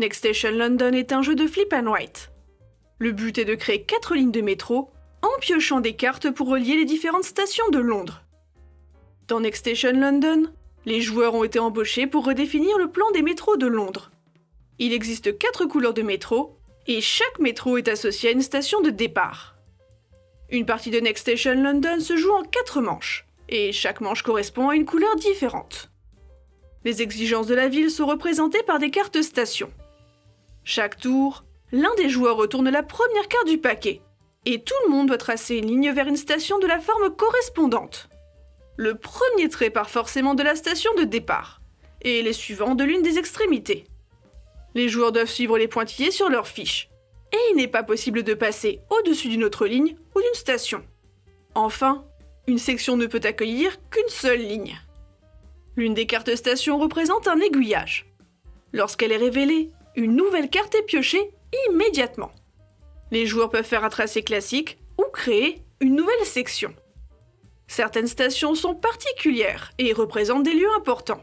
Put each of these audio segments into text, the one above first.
Next Station London est un jeu de flip and write. Le but est de créer 4 lignes de métro en piochant des cartes pour relier les différentes stations de Londres. Dans Next Station London, les joueurs ont été embauchés pour redéfinir le plan des métros de Londres. Il existe 4 couleurs de métro et chaque métro est associé à une station de départ. Une partie de Next Station London se joue en 4 manches et chaque manche correspond à une couleur différente. Les exigences de la ville sont représentées par des cartes stations. Chaque tour, l'un des joueurs retourne la première carte du paquet, et tout le monde doit tracer une ligne vers une station de la forme correspondante. Le premier trait part forcément de la station de départ, et les suivants de l'une des extrémités. Les joueurs doivent suivre les pointillés sur leur fiche, et il n'est pas possible de passer au-dessus d'une autre ligne ou d'une station. Enfin, une section ne peut accueillir qu'une seule ligne. L'une des cartes stations représente un aiguillage. Lorsqu'elle est révélée, une nouvelle carte est piochée immédiatement. Les joueurs peuvent faire un tracé classique ou créer une nouvelle section. Certaines stations sont particulières et représentent des lieux importants.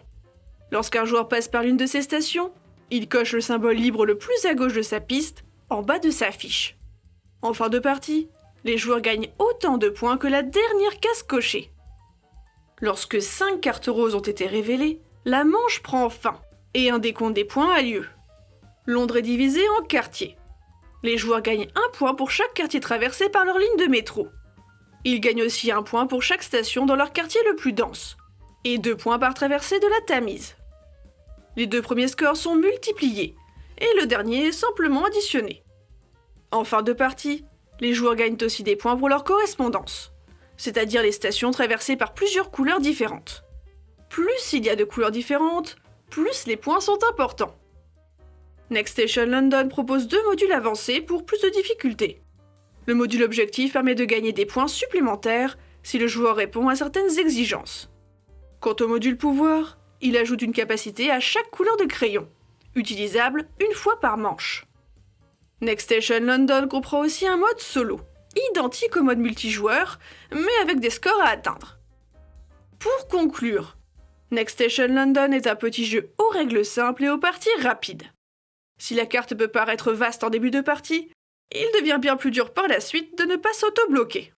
Lorsqu'un joueur passe par l'une de ces stations, il coche le symbole libre le plus à gauche de sa piste, en bas de sa fiche. En fin de partie, les joueurs gagnent autant de points que la dernière case cochée. Lorsque 5 cartes roses ont été révélées, la manche prend fin et un décompte des points a lieu. Londres est divisé en quartiers. Les joueurs gagnent un point pour chaque quartier traversé par leur ligne de métro. Ils gagnent aussi un point pour chaque station dans leur quartier le plus dense, et deux points par traversée de la Tamise. Les deux premiers scores sont multipliés, et le dernier simplement additionné. En fin de partie, les joueurs gagnent aussi des points pour leur correspondance, c'est-à-dire les stations traversées par plusieurs couleurs différentes. Plus il y a de couleurs différentes, plus les points sont importants. Next Station London propose deux modules avancés pour plus de difficultés. Le module objectif permet de gagner des points supplémentaires si le joueur répond à certaines exigences. Quant au module pouvoir, il ajoute une capacité à chaque couleur de crayon, utilisable une fois par manche. Next Station London comprend aussi un mode solo, identique au mode multijoueur, mais avec des scores à atteindre. Pour conclure, Next Station London est un petit jeu aux règles simples et aux parties rapides. Si la carte peut paraître vaste en début de partie, il devient bien plus dur par la suite de ne pas s'auto-bloquer.